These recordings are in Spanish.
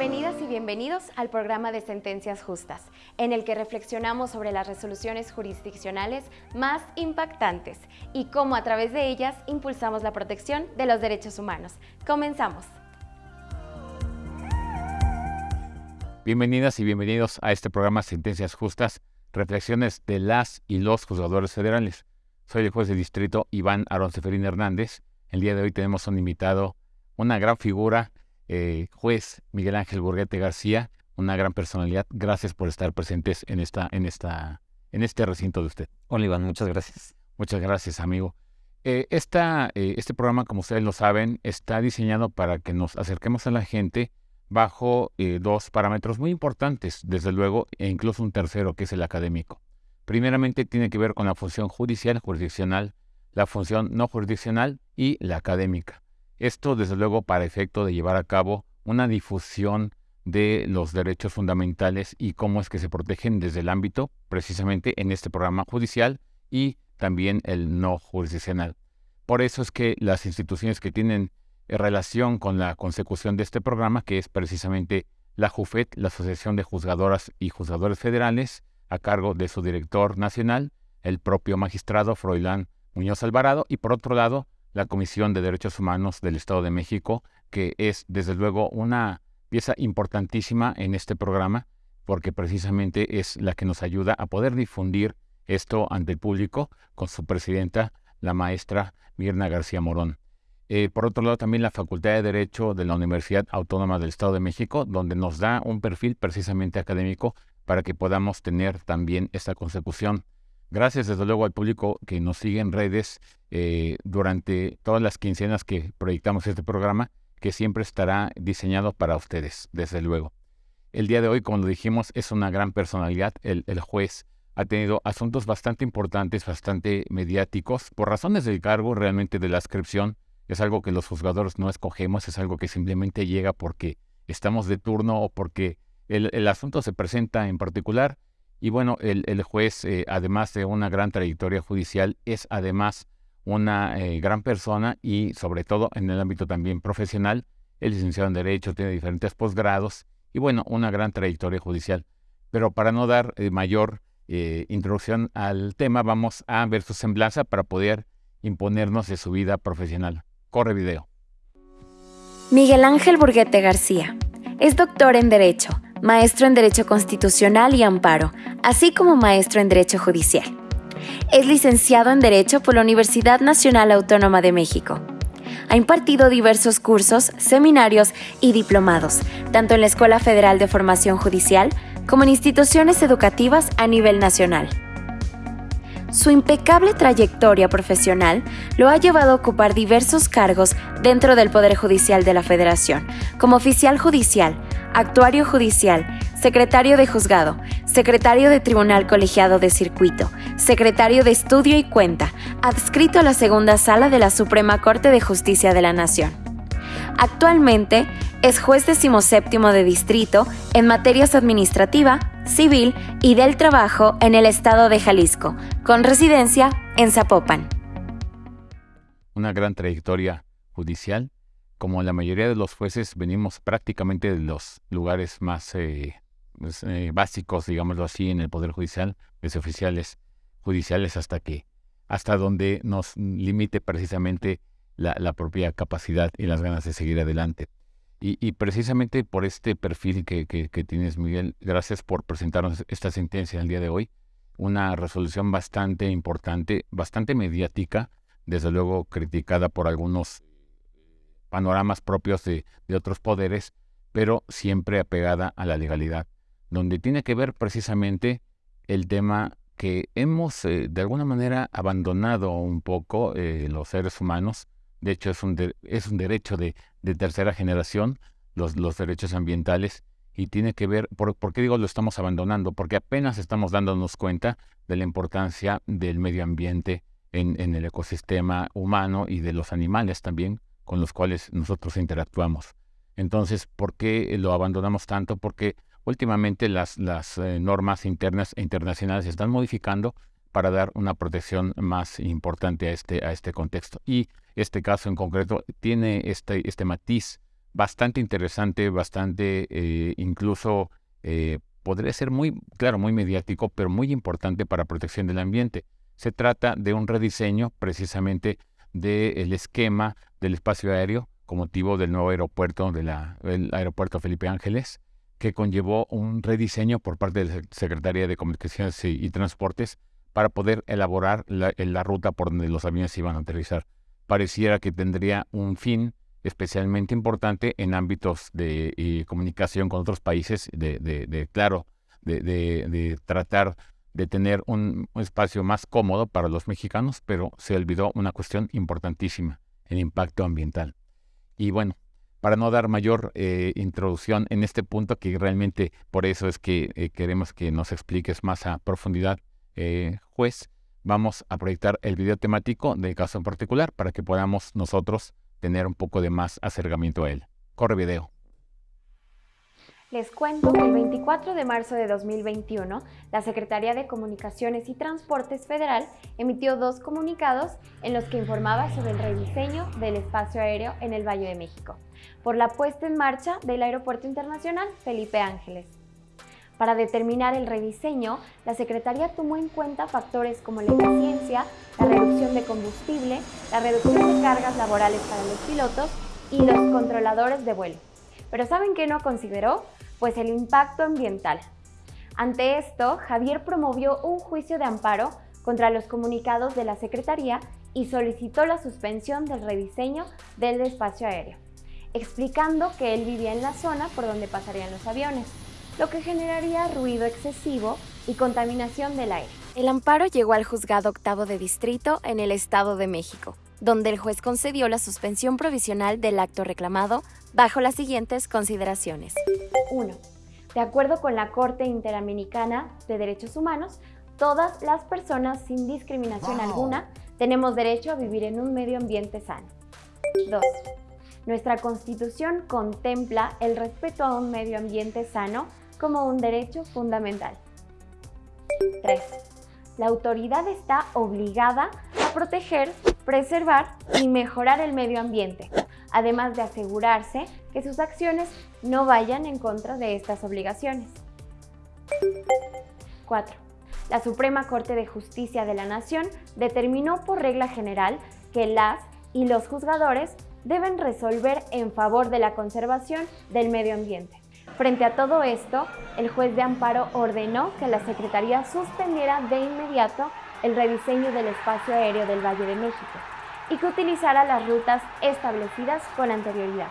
Bienvenidas y bienvenidos al programa de Sentencias Justas, en el que reflexionamos sobre las resoluciones jurisdiccionales más impactantes y cómo a través de ellas impulsamos la protección de los derechos humanos. Comenzamos. Bienvenidas y bienvenidos a este programa Sentencias Justas, reflexiones de las y los juzgadores federales. Soy el juez de distrito Iván Aarón Seferín Hernández. El día de hoy tenemos un invitado, una gran figura, eh, juez Miguel Ángel Burguete García, una gran personalidad. Gracias por estar presentes en, esta, en, esta, en este recinto de usted. Hola Iván, muchas gracias. Muchas gracias, amigo. Eh, esta, eh, este programa, como ustedes lo saben, está diseñado para que nos acerquemos a la gente bajo dos parámetros muy importantes, desde luego, e incluso un tercero, que es el académico. Primeramente tiene que ver con la función judicial, jurisdiccional, la función no jurisdiccional y la académica. Esto, desde luego, para efecto de llevar a cabo una difusión de los derechos fundamentales y cómo es que se protegen desde el ámbito, precisamente en este programa judicial y también el no jurisdiccional. Por eso es que las instituciones que tienen relación con la consecución de este programa, que es precisamente la JUFET, la Asociación de Juzgadoras y Juzgadores Federales, a cargo de su director nacional, el propio magistrado Froilán Muñoz Alvarado, y por otro lado, la Comisión de Derechos Humanos del Estado de México, que es desde luego una pieza importantísima en este programa, porque precisamente es la que nos ayuda a poder difundir esto ante el público con su presidenta, la maestra Mirna García Morón. Eh, por otro lado, también la Facultad de Derecho de la Universidad Autónoma del Estado de México, donde nos da un perfil precisamente académico para que podamos tener también esta consecución. Gracias desde luego al público que nos sigue en redes eh, durante todas las quincenas que proyectamos este programa, que siempre estará diseñado para ustedes, desde luego. El día de hoy, como lo dijimos, es una gran personalidad. El, juez ha tenido asuntos bastante importantes, bastante mediáticos. Por razones del cargo, realmente de la ascripción, es algo que los juzgadores no escogemos, es algo que simplemente llega porque estamos de turno o porque el, el asunto se presenta en particular y bueno, el, juez, eh, además de una gran trayectoria judicial, es además una eh, gran persona y sobre todo en el ámbito también profesional. Es licenciado en Derecho, tiene diferentes posgrados y bueno, una gran trayectoria judicial. Pero para no dar eh, mayor introducción al tema, vamos a ver su semblanza para poder imponernos de su vida profesional. Corre video. Miguel Ángel Burguete García es doctor en Derecho maestro en Derecho Constitucional y Amparo, así como maestro en Derecho Judicial. Es licenciado en Derecho por la Universidad Nacional Autónoma de México. Ha impartido diversos cursos, seminarios y diplomados, tanto en la Escuela Federal de Formación Judicial como en instituciones educativas a nivel nacional. Su impecable trayectoria profesional lo ha llevado a ocupar diversos cargos dentro del Poder Judicial de la Federación, como oficial judicial, actuario judicial, secretario de juzgado, secretario de tribunal colegiado de circuito, secretario de estudio y cuenta, adscrito a la segunda sala de la Suprema Corte de Justicia de la Nación. Actualmente es juez decimoséptimo de distrito en materias administrativa, civil y del trabajo en el estado de Jalisco, con residencia en Zapopan. Una gran trayectoria judicial como la mayoría de los jueces venimos prácticamente de los lugares más eh, pues, eh, básicos, digámoslo así, en el Poder Judicial, desde oficiales judiciales hasta que, hasta donde nos limite precisamente la, propia capacidad y las ganas de seguir adelante. Y, precisamente por este perfil que, que, tienes, Miguel, gracias por presentarnos esta sentencia el día de hoy. Una resolución bastante importante, bastante mediática, desde luego criticada por algunos panoramas propios de, otros poderes, pero siempre apegada a la legalidad, donde tiene que ver precisamente el tema que hemos eh, de alguna manera abandonado un poco eh, los seres humanos. De hecho, es un, es un derecho de, tercera generación, los, los, derechos ambientales, y tiene que ver, por, qué digo lo estamos abandonando? Porque apenas estamos dándonos cuenta de la importancia del medio ambiente en, en el ecosistema humano y de los animales también, con los cuales nosotros interactuamos. Entonces, ¿por qué lo abandonamos tanto? Porque últimamente las, eh, normas internas e internacionales se están modificando para dar una protección más importante a este, a este contexto. Y este caso en concreto tiene este, este matiz bastante interesante, bastante eh, incluso eh, podría ser muy, claro, muy mediático, pero muy importante para protección del ambiente. Se trata de un rediseño precisamente del esquema del espacio aéreo con motivo del nuevo aeropuerto, del aeropuerto Felipe Ángeles, que conllevó un rediseño por parte de la Secretaría de Comunicaciones y, Transportes para poder elaborar la, la, ruta por donde los aviones iban a aterrizar. Pareciera que tendría un fin especialmente importante en ámbitos de eh, comunicación con otros países, de, claro, de, tratar de tener un, espacio más cómodo para los mexicanos, pero se olvidó una cuestión importantísima, el impacto ambiental. Y bueno, para no dar mayor eh, introducción en este punto, que realmente por eso es que eh, queremos que nos expliques más a profundidad, juez, vamos a proyectar el video temático del caso en particular para que podamos nosotros tener un poco de más acercamiento a él. Corre video. Les cuento que el 24 de marzo de 2021, la Secretaría de Comunicaciones y Transportes Federal emitió dos comunicados en los que informaba sobre el rediseño del espacio aéreo en el Valle de México, por la puesta en marcha del Aeropuerto Internacional Felipe Ángeles. Para determinar el rediseño, la Secretaría tomó en cuenta factores como la eficiencia, la reducción de combustible, la reducción de cargas laborales para los pilotos y los controladores de vuelo. Pero ¿saben qué no consideró? Pues el impacto ambiental. Ante esto, Javier promovió un juicio de amparo contra los comunicados de la Secretaría y solicitó la suspensión del rediseño del espacio aéreo, explicando que él vivía en la zona por donde pasarían los aviones lo que generaría ruido excesivo y contaminación del aire. El amparo llegó al juzgado octavo de distrito en el Estado de México, donde el juez concedió la suspensión provisional del acto reclamado bajo las siguientes consideraciones. 1. De acuerdo con la Corte Interamericana de Derechos Humanos, todas las personas sin discriminación alguna tenemos derecho a vivir en un medio ambiente sano. 2. Nuestra Constitución contempla el respeto a un medio ambiente sano como un derecho fundamental. 3. La autoridad está obligada a proteger, preservar y mejorar el medio ambiente, además de asegurarse que sus acciones no vayan en contra de estas obligaciones. 4. La Suprema Corte de Justicia de la Nación determinó por regla general que las y los juzgadores deben resolver en favor de la conservación del medio ambiente. Frente a todo esto, el juez de amparo ordenó que la Secretaría suspendiera de inmediato el rediseño del espacio aéreo del Valle de México y que utilizara las rutas establecidas con anterioridad.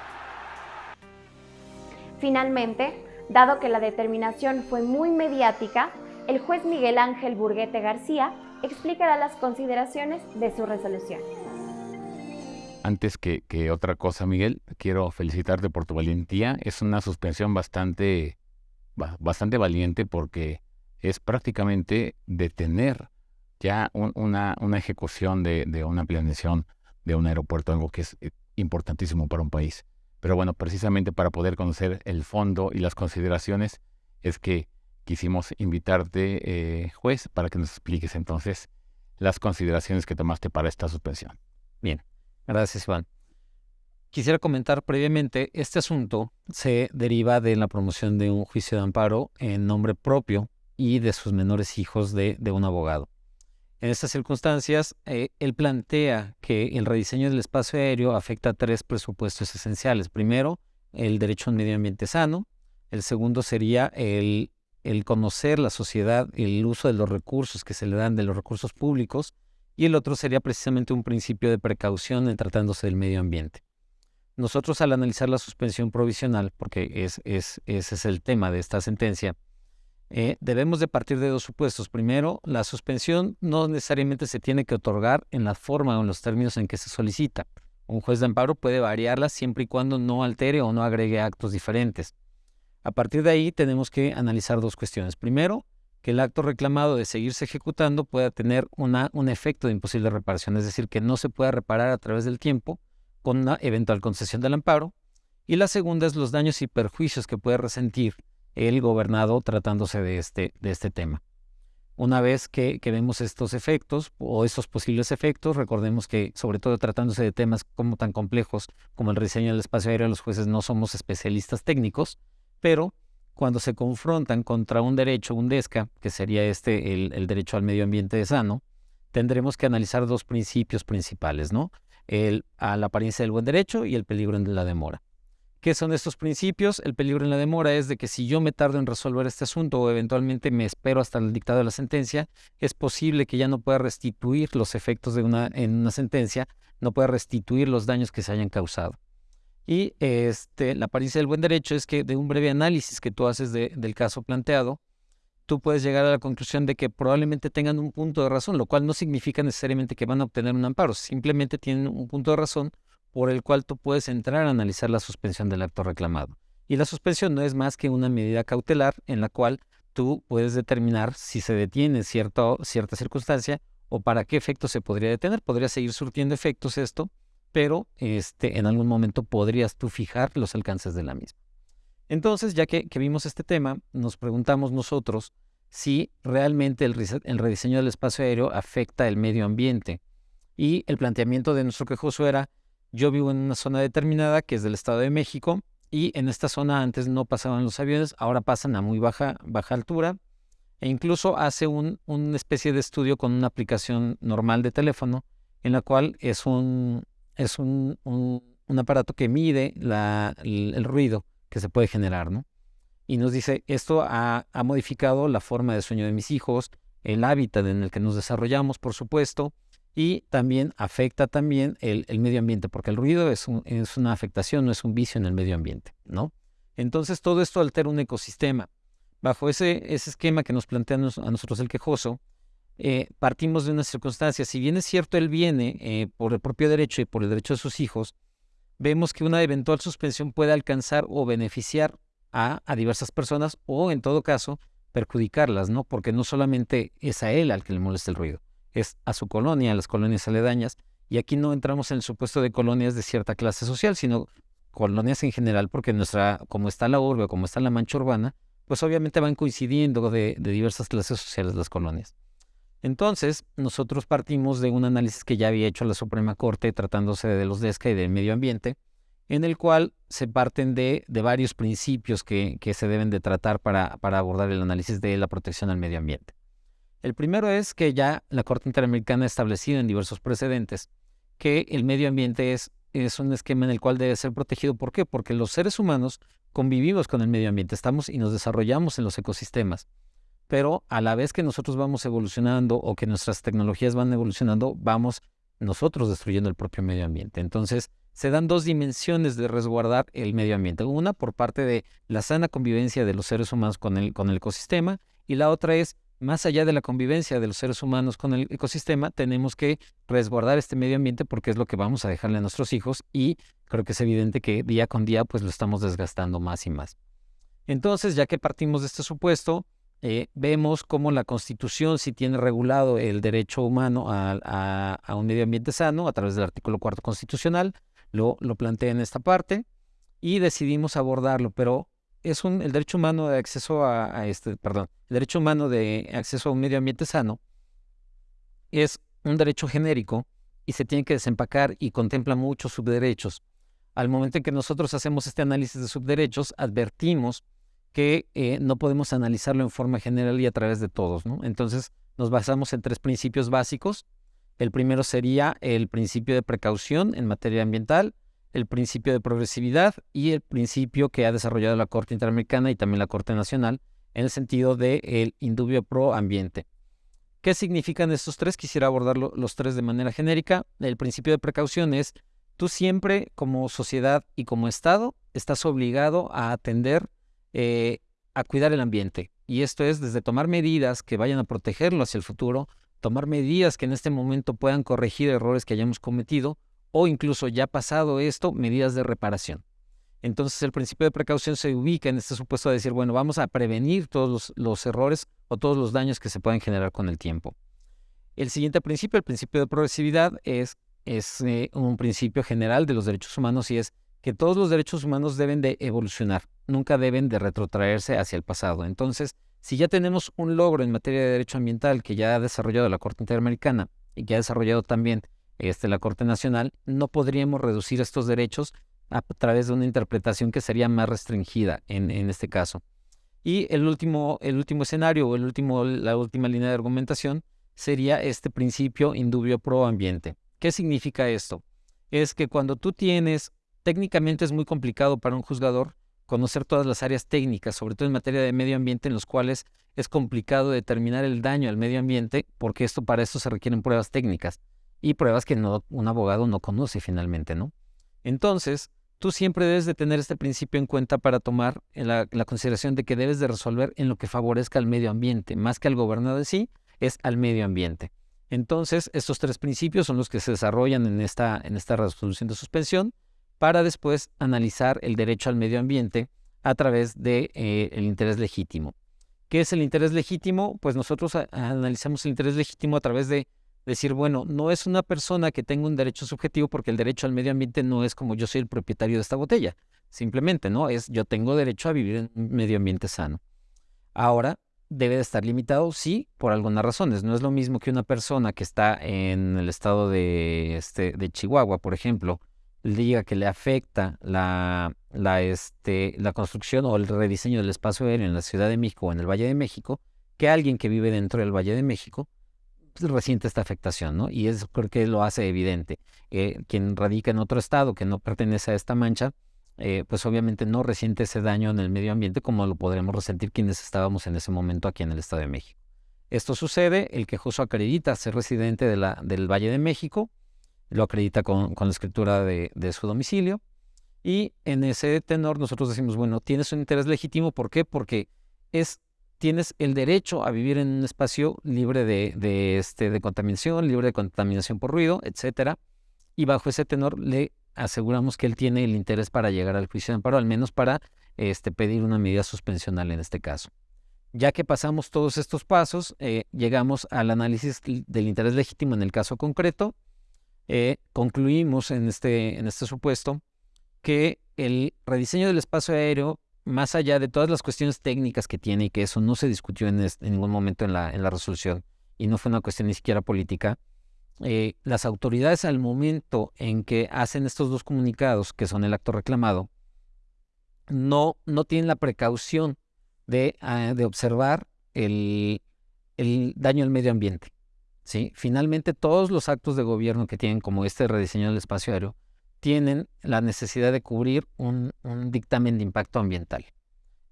Finalmente, dado que la determinación fue muy mediática, el juez Miguel Ángel Burguete García explicará las consideraciones de su resolución. Antes que, otra cosa, Miguel, quiero felicitarte por tu valentía. Es una suspensión bastante, bastante valiente porque es prácticamente detener ya una, una, ejecución de, de, una planeación de un aeropuerto, algo que es eh, importantísimo para un país. Pero bueno, precisamente para poder conocer el fondo y las consideraciones es que quisimos invitarte, eh, juez, para que nos expliques entonces las consideraciones que tomaste para esta suspensión. Bien. Gracias, Iván. Quisiera comentar previamente, este asunto se deriva de la promoción de un juicio de amparo en nombre propio y de sus menores hijos de, un abogado. En estas circunstancias, eh, él plantea que el rediseño del espacio aéreo afecta a tres presupuestos esenciales. Primero, el derecho a un medio ambiente sano. El segundo sería el, conocer la sociedad, el uso de los recursos que se le dan de los recursos públicos y el otro sería precisamente un principio de precaución en tratándose del medio ambiente. Nosotros al analizar la suspensión provisional, porque es, ese es el tema de esta sentencia, eh, debemos de partir de dos supuestos. Primero, la suspensión no necesariamente se tiene que otorgar en la forma o en los términos en que se solicita. Un juez de amparo puede variarla siempre y cuando no altere o no agregue actos diferentes. A partir de ahí tenemos que analizar dos cuestiones. Primero, que el acto reclamado de seguirse ejecutando pueda tener una, un efecto de imposible reparación, es decir, que no se pueda reparar a través del tiempo con una eventual concesión del amparo. Y la segunda es los daños y perjuicios que puede resentir el gobernado tratándose de este, de este tema. Una vez que, vemos estos efectos o estos posibles efectos, recordemos que sobre todo tratándose de temas como tan complejos como el rediseño del espacio aéreo, los jueces no somos especialistas técnicos, pero cuando se confrontan contra un derecho, un DESCA, que sería este el, derecho al medio ambiente sano, tendremos que analizar dos principios principales, ¿no? El, a la apariencia del buen derecho y el peligro en la demora. ¿Qué son estos principios? El peligro en la demora es de que si yo me tardo en resolver este asunto o eventualmente me espero hasta el dictado de la sentencia, es posible que ya no pueda restituir los efectos de una, en una sentencia, no pueda restituir los daños que se hayan causado. Y este, la apariencia del buen derecho es que de un breve análisis que tú haces del caso planteado, tú puedes llegar a la conclusión de que probablemente tengan un punto de razón, lo cual no significa necesariamente que van a obtener un amparo, simplemente tienen un punto de razón por el cual tú puedes entrar a analizar la suspensión del acto reclamado. Y la suspensión no es más que una medida cautelar en la cual tú puedes determinar si se detiene cierta circunstancia o para qué efecto se podría detener. Podría seguir surtiendo efectos esto, pero este, en algún momento podrías tú fijar los alcances de la misma. Entonces, ya que, vimos este tema, nos preguntamos nosotros si realmente el, el rediseño del espacio aéreo afecta el medio ambiente. Y el planteamiento de nuestro quejoso era, yo vivo en una zona determinada que es del Estado de México y en esta zona antes no pasaban los aviones, ahora pasan a muy baja, baja altura e incluso hace un, una especie de estudio con una aplicación normal de teléfono en la cual es un, es un, un, aparato que mide la, el, ruido que se puede generar, ¿no? Y nos dice, esto ha, ha modificado la forma de sueño de mis hijos, el hábitat en el que nos desarrollamos, por supuesto, y también afecta también el, medio ambiente, porque el ruido es, una afectación, no es un vicio en el medio ambiente, ¿no? Entonces todo esto altera un ecosistema. Bajo ese, esquema que nos plantea a nosotros el quejoso, eh, partimos de una circunstancia. Si bien es cierto, él viene eh, por el propio derecho y por el derecho de sus hijos, vemos que una eventual suspensión puede alcanzar o beneficiar a, a diversas personas o, en todo caso, perjudicarlas, ¿no? Porque no solamente es a él al que le molesta el ruido, es a su colonia, a las colonias aledañas, y aquí no entramos en el supuesto de colonias de cierta clase social, sino colonias en general, porque nuestra, como está la urbe, como está la mancha urbana, pues obviamente van coincidiendo de, diversas clases sociales las colonias. Entonces, nosotros partimos de un análisis que ya había hecho la Suprema Corte tratándose de los DESCA y del medio ambiente, en el cual se parten de, de varios principios que, que, se deben de tratar para, para abordar el análisis de la protección al medio ambiente. El primero es que ya la Corte Interamericana ha establecido en diversos precedentes que el medio ambiente es, es un esquema en el cual debe ser protegido. ¿Por qué? Porque los seres humanos convivimos con el medio ambiente, estamos y nos desarrollamos en los ecosistemas. Pero a la vez que nosotros vamos evolucionando o que nuestras tecnologías van evolucionando, vamos nosotros destruyendo el propio medio ambiente. Entonces, se dan dos dimensiones de resguardar el medio ambiente. Una por parte de la sana convivencia de los seres humanos con el, con el ecosistema y la otra es más allá de la convivencia de los seres humanos con el ecosistema, tenemos que resguardar este medio ambiente porque es lo que vamos a dejarle a nuestros hijos y creo que es evidente que día con día pues lo estamos desgastando más y más. Entonces, ya que partimos de este supuesto, eh, vemos cómo la Constitución sí tiene regulado el derecho humano a, un medio ambiente sano a través del artículo cuarto constitucional, lo, lo plantea en esta parte y decidimos abordarlo, pero es un, el derecho humano de acceso a, este, perdón, el derecho humano de acceso a un medio ambiente sano es un derecho genérico y se tiene que desempacar y contempla muchos subderechos. Al momento en que nosotros hacemos este análisis de subderechos, advertimos que eh, no podemos analizarlo en forma general y a través de todos. Entonces nos basamos en tres principios básicos. El primero sería el principio de precaución en materia ambiental, el principio de progresividad y el principio que ha desarrollado la Corte Interamericana y también la Corte Nacional en el sentido del el indubio pro ambiente. ¿Qué significan estos tres? Quisiera abordar los tres de manera genérica. El principio de precaución es, tú siempre como sociedad y como Estado estás obligado a atender, eh, a cuidar el ambiente. Y esto es desde tomar medidas que vayan a protegerlo hacia el futuro, tomar medidas que en este momento puedan corregir errores que hayamos cometido, o incluso ya pasado esto, medidas de reparación. Entonces el principio de precaución se ubica en este supuesto de decir, bueno, vamos a prevenir todos los, errores o todos los daños que se pueden generar con el tiempo. El siguiente principio, el principio de progresividad, es, es eh, un principio general de los derechos humanos y es que todos los derechos humanos deben de evolucionar, nunca deben de retrotraerse hacia el pasado. Entonces, Si ya tenemos un logro en materia de derecho ambiental que ya ha desarrollado la Corte Interamericana y que ha desarrollado también este, la Corte Nacional, no podríamos reducir estos derechos a través de una interpretación que sería más restringida en, en este caso. Y el último, el último escenario o el último, la última línea de argumentación sería este principio indubio pro ambiente. ¿Qué significa esto? Es que cuando tú tienes, técnicamente es muy complicado para un juzgador conocer todas las áreas técnicas, sobre todo en materia de medio ambiente, en los cuales es complicado determinar el daño al medio ambiente, porque esto para esto se requieren pruebas técnicas y pruebas que un abogado no conoce finalmente, ¿no? Entonces, tú siempre debes de tener este principio en cuenta para tomar la, consideración de que debes de resolver en lo que favorezca al medio ambiente, más que al gobernador de sí, es al medio ambiente. Entonces, estos tres principios son los que se desarrollan en esta, en esta resolución de suspensión para después analizar el derecho al medio ambiente a través del de, eh, el interés legítimo. ¿Qué es el interés legítimo? Pues nosotros analizamos el interés legítimo a través de decir, bueno, no es una persona que tenga un derecho subjetivo porque el derecho al medio ambiente no es como yo soy el propietario de esta botella. Simplemente, ¿no? Es yo tengo derecho a vivir en un medio ambiente sano. Ahora, debe de estar limitado, sí, por algunas razones. No es lo mismo que una persona que está en el estado de, este, de Chihuahua, por ejemplo, diga que le afecta la, la, este, la construcción o el rediseño del espacio aéreo en la Ciudad de México o en el Valle de México, que alguien que vive dentro del Valle de México resiente esta afectación, ¿no? Y eso creo que lo hace evidente. Eh, quien radica en otro estado que no pertenece a esta mancha, eh, pues obviamente no resiente ese daño en el medio ambiente como lo podremos resentir quienes estábamos en ese momento aquí en el Estado de México. Esto sucede, el quejoso acredita ser residente de la, del Valle de México, lo acredita con, la escritura de, su domicilio. Y en ese tenor nosotros decimos, bueno, tienes un interés legítimo, ¿por qué? Porque es, tienes el derecho a vivir en un espacio libre de, este, de contaminación, libre de contaminación por ruido, etcétera. Y bajo ese tenor le aseguramos que él tiene el interés para llegar al juicio de amparo, al menos para este, pedir una medida suspensional en este caso. Ya que pasamos todos estos pasos, eh, llegamos al análisis del interés legítimo en el caso concreto eh, concluimos en este, en este supuesto que el rediseño del espacio aéreo, más allá de todas las cuestiones técnicas que tiene y que eso no se discutió en, ningún momento en la, en la resolución y no fue una cuestión ni siquiera política, eh, las autoridades al momento en que hacen estos dos comunicados, que son el acto reclamado, no, no tienen la precaución de, ah, de observar el, el daño al medio ambiente. ¿sí? Finalmente, todos los actos de gobierno que tienen, como este rediseño del espacio aéreo, tienen la necesidad de cubrir un, dictamen de impacto ambiental.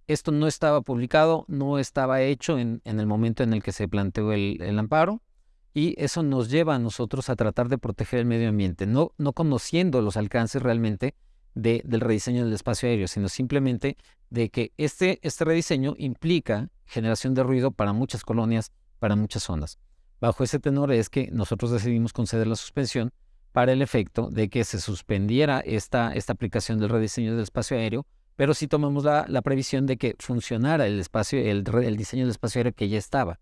Esto no estaba publicado, no estaba hecho en, el momento en el que se planteó el, amparo y eso nos lleva a nosotros a tratar de proteger el medio ambiente, no, no conociendo los alcances realmente de, del rediseño del espacio aéreo, sino simplemente de que este, este rediseño implica generación de ruido para muchas colonias, para muchas zonas. Bajo ese tenor es que nosotros decidimos conceder la suspensión para el efecto de que se suspendiera esta, esta aplicación del rediseño del espacio aéreo, pero sí tomamos la, la previsión de que funcionara el espacio, el, el, diseño del espacio aéreo que ya estaba,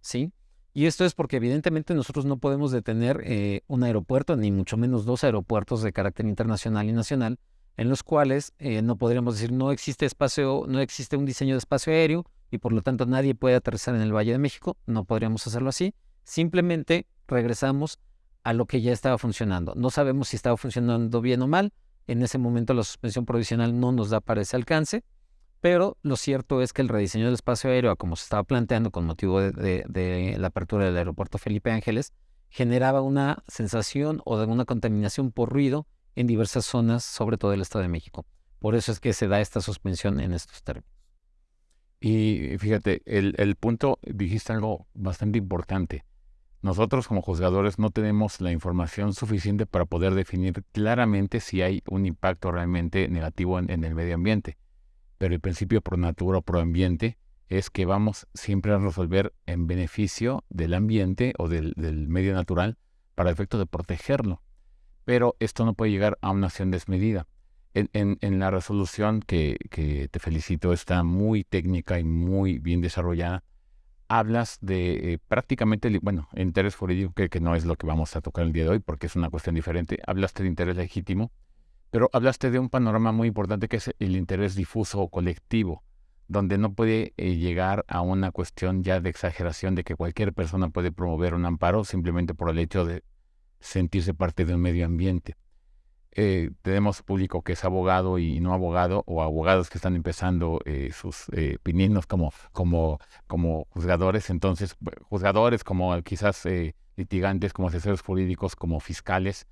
¿sí? Y esto es porque evidentemente nosotros no podemos detener eh, un aeropuerto, ni mucho menos dos aeropuertos de carácter internacional y nacional, en los cuales eh, no podríamos decir no existe espacio, no existe un diseño de espacio aéreo y por lo tanto nadie puede aterrizar en el Valle de México, no podríamos hacerlo así. Simplemente regresamos a lo que ya estaba funcionando. No sabemos si estaba funcionando bien o mal. En ese momento la suspensión provisional no nos da para ese alcance, pero lo cierto es que el rediseño del espacio aéreo, como se estaba planteando con motivo de, la apertura del aeropuerto Felipe Ángeles, generaba una sensación o de una contaminación por ruido en diversas zonas, sobre todo el Estado de México. Por eso es que se da esta suspensión en estos términos. Y fíjate, el, el punto, dijiste algo bastante importante. Nosotros como juzgadores no tenemos la información suficiente para poder definir claramente si hay un impacto realmente negativo en, el medio ambiente. Pero el principio pro natura o pro ambiente es que vamos siempre a resolver en beneficio del ambiente o del, medio natural para el efecto de protegerlo. Pero esto no puede llegar a una acción desmedida. En, la resolución que, que, te felicito está muy técnica y muy bien desarrollada hablas de eh, prácticamente, bueno, interés jurídico, que, que, no es lo que vamos a tocar el día de hoy porque es una cuestión diferente. Hablaste de interés legítimo, pero hablaste de un panorama muy importante que es el interés difuso o colectivo. donde no puede eh, llegar a una cuestión ya de exageración de que cualquier persona puede promover un amparo simplemente por el hecho de sentirse parte de un medio ambiente. Eh, tenemos público que es abogado y no abogado, o abogados que están empezando eh, sus eh, pininos como, como, como juzgadores, entonces juzgadores como quizás litigantes, como asesores jurídicos, como fiscales.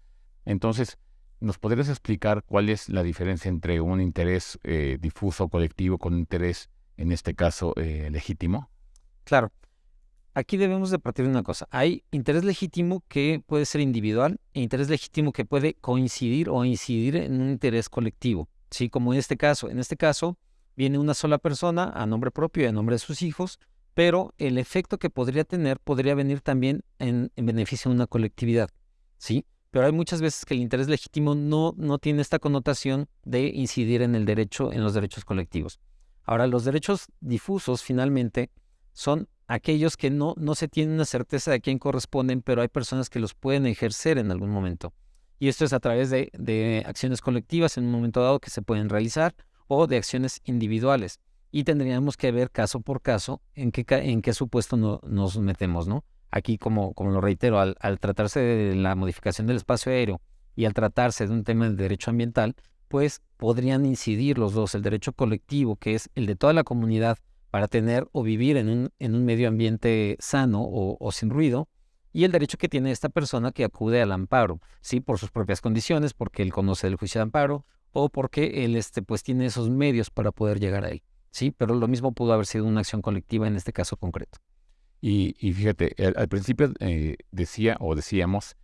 Entonces, ¿nos podrías explicar cuál es la diferencia entre un interés difuso colectivo con un interés, en este caso, legítimo? Claro. Aquí debemos de partir de una cosa. Hay interés legítimo que puede ser individual e interés legítimo que puede coincidir o incidir en un interés colectivo. Sí, como en este caso. En este caso, viene una sola persona a nombre propio y a nombre de sus hijos, pero el efecto que podría tener podría venir también en, beneficio de una colectividad. Sí, pero hay muchas veces que el interés legítimo no, no tiene esta connotación de incidir en el derecho, en los derechos colectivos. Ahora, los derechos difusos finalmente son aquellos que no, no se tiene una certeza de quién corresponden, pero hay personas que los pueden ejercer en algún momento. Y esto es a través de, de acciones colectivas en un momento dado que se pueden realizar o de acciones individuales. Y tendríamos que ver caso por caso en qué, en qué supuesto no, nos metemos, ¿no? Aquí, como, como lo reitero, al, al tratarse de la modificación del espacio aéreo y al tratarse de un tema de derecho ambiental, pues podrían incidir los dos, el derecho colectivo, que es el de toda la comunidad para tener o vivir en un, en un medio ambiente sano o, sin ruido, y el derecho que tiene esta persona que acude al amparo, sí, por sus propias condiciones, porque él conoce el juicio de amparo o porque él este, pues, tiene esos medios para poder llegar a él. Sí, pero lo mismo pudo haber sido una acción colectiva en este caso concreto. Y, fíjate, al, principio eh, decía o decíamos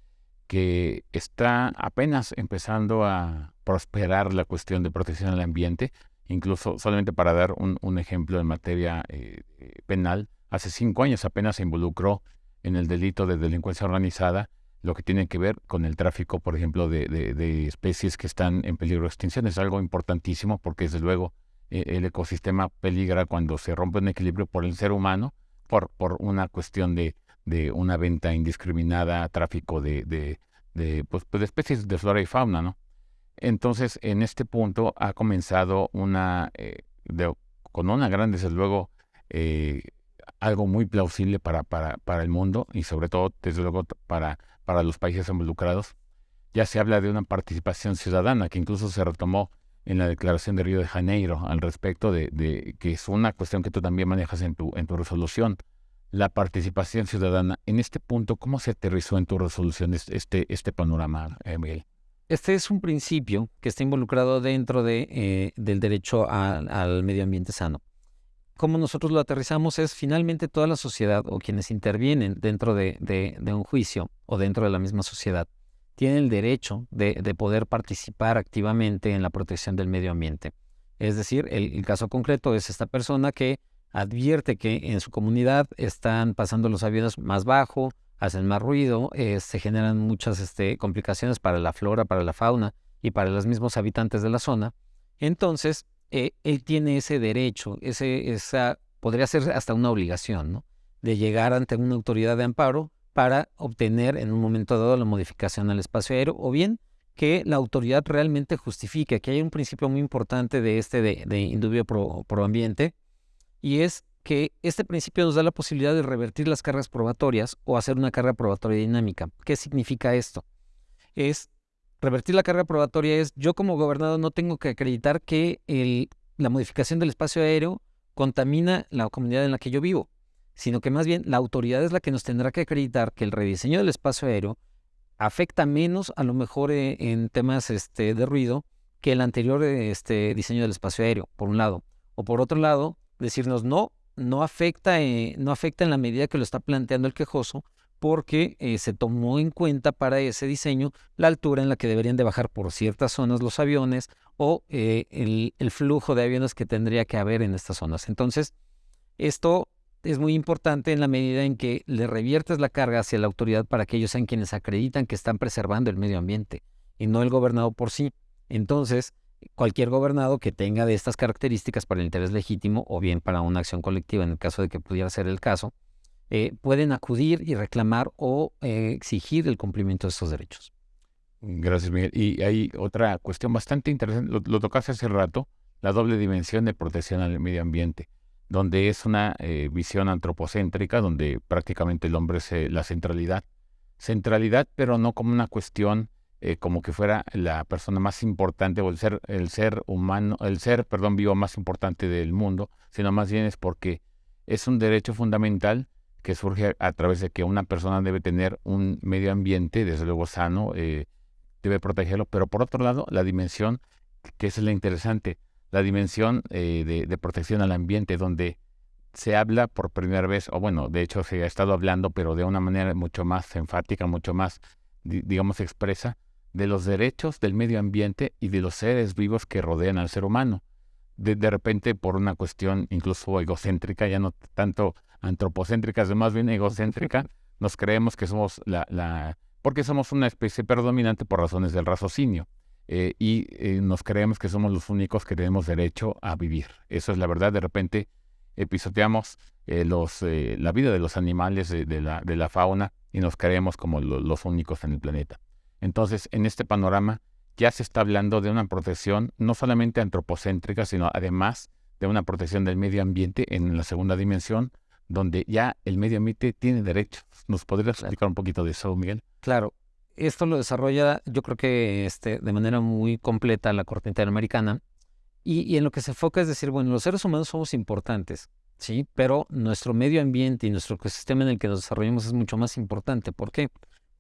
que está apenas empezando a prosperar la cuestión de protección al ambiente, Incluso, solamente para dar un, ejemplo en materia eh, eh, penal, hace cinco años apenas se involucró en el delito de delincuencia organizada lo que tiene que ver con el tráfico, por ejemplo, de, especies que están en peligro de extinción. Es algo importantísimo porque, desde luego, eh, el ecosistema peligra cuando se rompe un equilibrio por el ser humano, por, por una cuestión de, una venta indiscriminada, tráfico de, de, pues, de especies de flora y fauna, ¿no? Entonces, en este punto ha comenzado una, eh, con una gran, desde luego, eh, algo muy plausible para, para, para, el mundo y sobre todo, desde luego, para, para los países involucrados. Ya se habla de una participación ciudadana que incluso se retomó en la declaración de Río de Janeiro al respecto de, de, que es una cuestión que tú también manejas en tu, en tu resolución, la participación ciudadana. En este punto, ¿cómo se aterrizó en tu resolución este, este panorama, eh, Miguel? Este es un principio que está involucrado dentro de, eh, del derecho al medio ambiente sano. Como nosotros lo aterrizamos es finalmente toda la sociedad o quienes intervienen dentro de, un juicio o dentro de la misma sociedad tienen el derecho de, poder participar activamente en la protección del medio ambiente. Es decir, el, caso concreto es esta persona que advierte que en su comunidad están pasando los aviones más bajo, hacen más ruido, eh, se generan muchas este, complicaciones para la flora, para la fauna y para los mismos habitantes de la zona. Entonces, eh, él tiene ese derecho, ese, esa, podría ser hasta una obligación, ¿no? De llegar ante una autoridad de amparo para obtener en un momento dado la modificación al espacio aéreo o bien que la autoridad realmente justifique. Aquí hay un principio muy importante de este de, de indubio pro, pro ambiente y es que este principio nos da la posibilidad de revertir las cargas probatorias o hacer una carga probatoria dinámica. ¿Qué significa esto? Es revertir la carga probatoria es yo como gobernador no tengo que acreditar que la modificación del espacio aéreo contamina la comunidad en la que yo vivo, sino que más bien la autoridad es la que nos tendrá que acreditar que el rediseño del espacio aéreo afecta menos a lo mejor eh, en temas este, de ruido que el anterior este, diseño del espacio aéreo, por un lado. O por otro lado, decirnos, no, no afecta, eh, no afecta en la medida que lo está planteando el quejoso, porque eh, se tomó en cuenta para ese diseño la altura en la que deberían de bajar por ciertas zonas los aviones o eh, el, el, flujo de aviones que tendría que haber en estas zonas. Entonces, esto es muy importante en la medida en que le reviertes la carga hacia la autoridad para que ellos sean quienes acreditan que están preservando el medio ambiente y no el gobernado por sí. Entonces, cualquier gobernado que tenga de estas características para el interés legítimo o bien para una acción colectiva, en el caso de que pudiera ser el caso, eh, pueden acudir y reclamar o eh, exigir el cumplimiento de estos derechos. Gracias, Miguel. Y hay otra cuestión bastante interesante, lo, tocaste hace rato, la doble dimensión de protección al medio ambiente, donde es una eh, visión antropocéntrica, donde prácticamente el hombre es la centralidad. Centralidad, pero no como una cuestión eh, como que fuera la persona más importante o el ser, el ser humano, el ser, perdón, vivo más importante del mundo, sino más bien es porque es un derecho fundamental que surge a, través de que una persona debe tener un medio ambiente, desde luego sano, eh, debe protegerlo, pero por otro lado, la dimensión, que es la interesante, la dimensión eh, de, de, protección al ambiente, donde se habla por primera vez, o bueno, de hecho se ha estado hablando, pero de una manera mucho más enfática, mucho más, digamos, expresa, de los derechos del medio ambiente y de los seres vivos que rodean al ser humano. De, repente, por una cuestión incluso egocéntrica, ya no tanto antropocéntrica, sino más bien egocéntrica, nos creemos que somos la, la porque somos una especie predominante por razones del raciocinio. Eh, y eh, nos creemos que somos los únicos que tenemos derecho a vivir. Eso es la verdad. De repente eh, los, la vida de los animales, de, la, de la fauna, y nos creemos como los únicos en el planeta. Entonces, en este panorama ya se está hablando de una protección no solamente antropocéntrica, sino además de una protección del medio ambiente en la segunda dimensión, donde ya el medio ambiente tiene derechos. ¿Nos podrías explicar un poquito de eso, Miguel? Claro. Esto lo desarrolla, yo creo que este, de manera muy completa la Corte Interamericana. Y, y en lo que se enfoca es decir, bueno, los seres humanos somos importantes, ¿sí? Pero nuestro medio ambiente y nuestro ecosistema en el que nos desarrollamos es mucho más importante. ¿Por qué?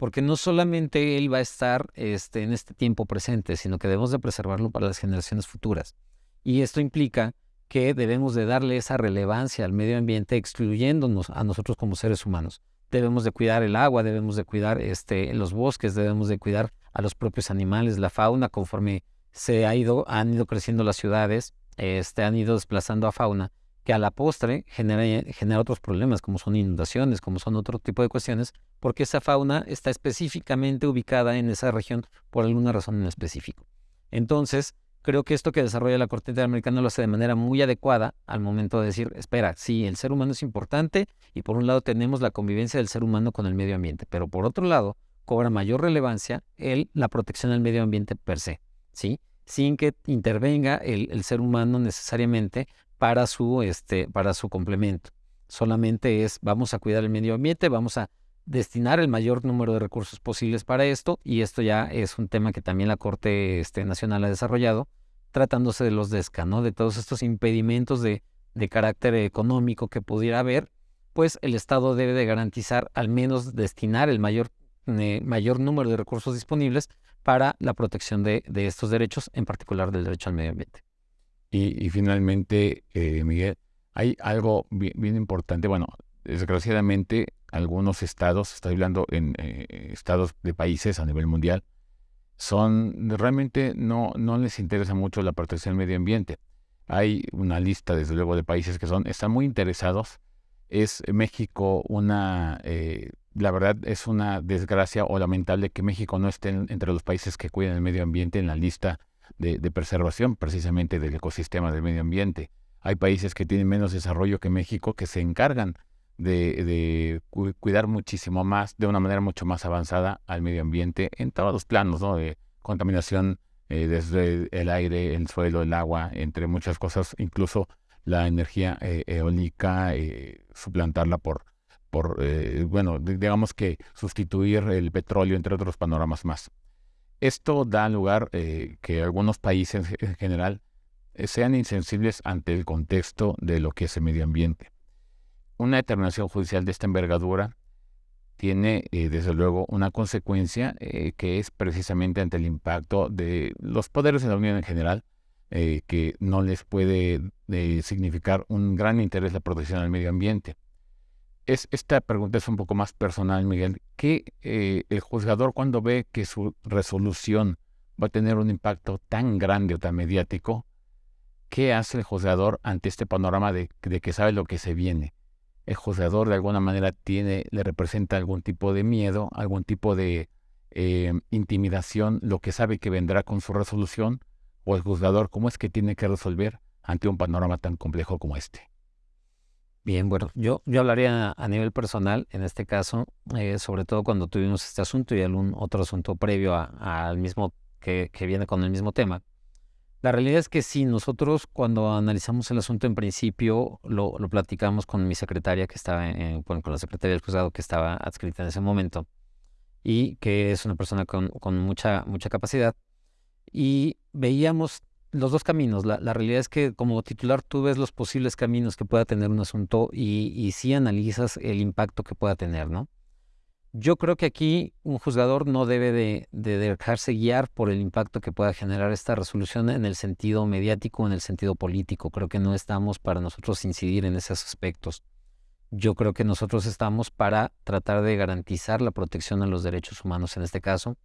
Porque no solamente él va a estar este, en este tiempo presente, sino que debemos de preservarlo para las generaciones futuras. Y esto implica que debemos de darle esa relevancia al medio ambiente, excluyéndonos a nosotros como seres humanos. Debemos de cuidar el agua, debemos de cuidar este, los bosques, debemos de cuidar a los propios animales, la fauna, conforme se ha ido, han ido creciendo las ciudades, este, han ido desplazando a fauna que a la postre genera, otros problemas, como son inundaciones, como son otro tipo de cuestiones, porque esa fauna está específicamente ubicada en esa región por alguna razón en específico. Entonces, creo que esto que desarrolla la Corte Interamericana lo hace de manera muy adecuada al momento de decir, espera, sí, el ser humano es importante y por un lado tenemos la convivencia del ser humano con el medio ambiente, pero por otro lado cobra mayor relevancia el, la protección del medio ambiente per se, ¿sí? sin que intervenga el ser humano necesariamente para su, este, para su complemento. Solamente es, vamos a cuidar el medio ambiente, vamos a destinar el mayor número de recursos posibles para esto, y esto ya es un tema que también la Corte este, Nacional ha desarrollado, tratándose de los DESCA, ¿no? de todos estos impedimentos de, de carácter económico que pudiera haber, pues el Estado debe de garantizar al menos destinar el mayor, eh, mayor número de recursos disponibles para la protección de, de estos derechos, en particular del derecho al medio ambiente. Y, finalmente, eh, Miguel, hay algo bien, importante. Bueno, desgraciadamente, algunos estados, estoy hablando en eh, estados de países a nivel mundial, son realmente no, no les interesa mucho la protección del medio ambiente. Hay una lista, desde luego, de países que son, están muy interesados. Es México una, eh, la verdad es una desgracia o lamentable que México no esté entre los países que cuidan el medio ambiente en la lista de, preservación precisamente del ecosistema del medio ambiente. Hay países que tienen menos desarrollo que México que se encargan de, cuidar muchísimo más, de una manera mucho más avanzada al medio ambiente en todos los planos, ¿no? De contaminación eh, desde el aire, el suelo, el agua, entre muchas cosas, incluso la energía eh, eólica, eh, suplantarla por, por bueno, digamos que sustituir el petróleo, entre otros panoramas más. Esto da lugar eh, que algunos países en general eh, sean insensibles ante el contexto de lo que es el medio ambiente. Una determinación judicial de esta envergadura tiene, eh, desde luego, una consecuencia que es precisamente ante el impacto de los poderes de la Unión en general, que no les puede significar un gran interés la protección del medio ambiente esta pregunta es un poco más personal, Miguel. ¿Qué eh, el juzgador cuando ve que su resolución va a tener un impacto tan grande o tan mediático, qué hace el juzgador ante este panorama de, que sabe lo que se viene? El juzgador de alguna manera tiene, le representa algún tipo de miedo, algún tipo de eh, intimidación, lo que sabe que vendrá con su resolución, o el juzgador cómo es que tiene que resolver ante un panorama tan complejo como este. Bien, bueno, yo, yo hablaría a nivel personal, en este caso, eh, sobre todo cuando tuvimos este asunto y algún otro asunto previo al mismo, que, que, viene con el mismo tema. La realidad es que sí, nosotros cuando analizamos el asunto en principio lo, platicamos con mi secretaria que estaba, en, con la secretaria del juzgado que estaba adscrita en ese momento y que es una persona con, mucha, mucha capacidad. Y veíamos los dos caminos. La, realidad es que como titular tú ves los posibles caminos que pueda tener un asunto y, sí analizas el impacto que pueda tener, ¿no? Yo creo que aquí un juzgador no debe de, dejarse guiar por el impacto que pueda generar esta resolución en el sentido mediático, en el sentido político. Creo que no estamos para nosotros incidir en esos aspectos. Yo creo que nosotros estamos para tratar de garantizar la protección a los derechos humanos en este caso.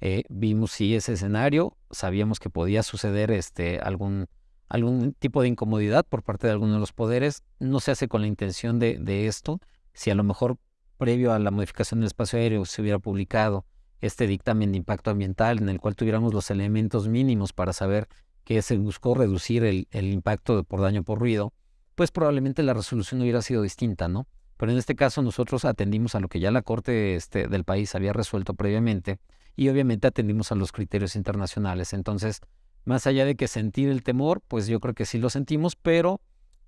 Eh, vimos sí ese escenario, sabíamos que podía suceder este, algún, algún tipo de incomodidad por parte de alguno de los poderes. No se hace con la intención de, esto. Si a lo mejor previo a la modificación del espacio aéreo se hubiera publicado este dictamen de impacto ambiental en el cual tuviéramos los elementos mínimos para saber que se buscó reducir el, impacto por daño por ruido, pues probablemente la resolución hubiera sido distinta, ¿no? Pero en este caso nosotros atendimos a lo que ya la Corte este, del país había resuelto previamente y obviamente atendimos a los criterios internacionales. Entonces, más allá de que sentir el temor, pues yo creo que sí lo sentimos, pero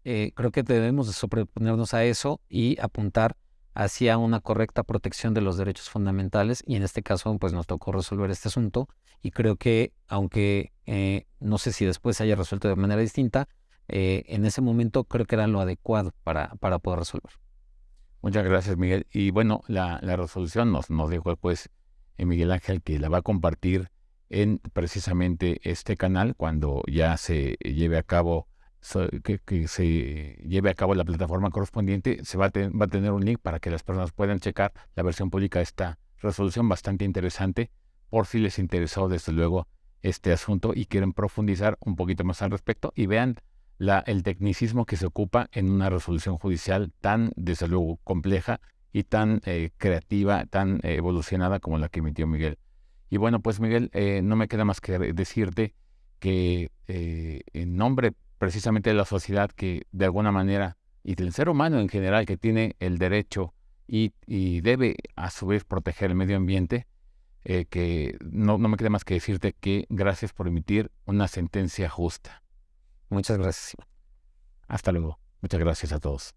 eh, creo que debemos de sobreponernos a eso y apuntar hacia una correcta protección de los derechos fundamentales y en este caso pues nos tocó resolver este asunto y creo que aunque eh, no sé si después se haya resuelto de manera distinta, eh, en ese momento creo que era lo adecuado para, para poder resolver. Muchas gracias Miguel. Y bueno, la, resolución nos, nos dijo el Miguel Ángel que la va a compartir en precisamente este canal cuando ya se lleve a cabo que, se lleve a cabo la plataforma correspondiente, se va a, va a tener un link para que las personas puedan checar. La versión pública de esta resolución bastante interesante, por si les interesó desde luego este asunto y quieren profundizar un poquito más al respecto y vean la, el tecnicismo que se ocupa en una resolución judicial tan, desde luego, compleja y tan eh, creativa, tan evolucionada como la que emitió Miguel. Y bueno, pues Miguel, eh, no me queda más que decirte que eh, en nombre precisamente de la sociedad que de alguna manera, y del ser humano en general, que tiene el derecho y, debe a su vez proteger el medio ambiente, eh, que no, no me queda más que decirte que gracias por emitir una sentencia justa. Muchas gracias. Hasta luego. Muchas gracias a todos.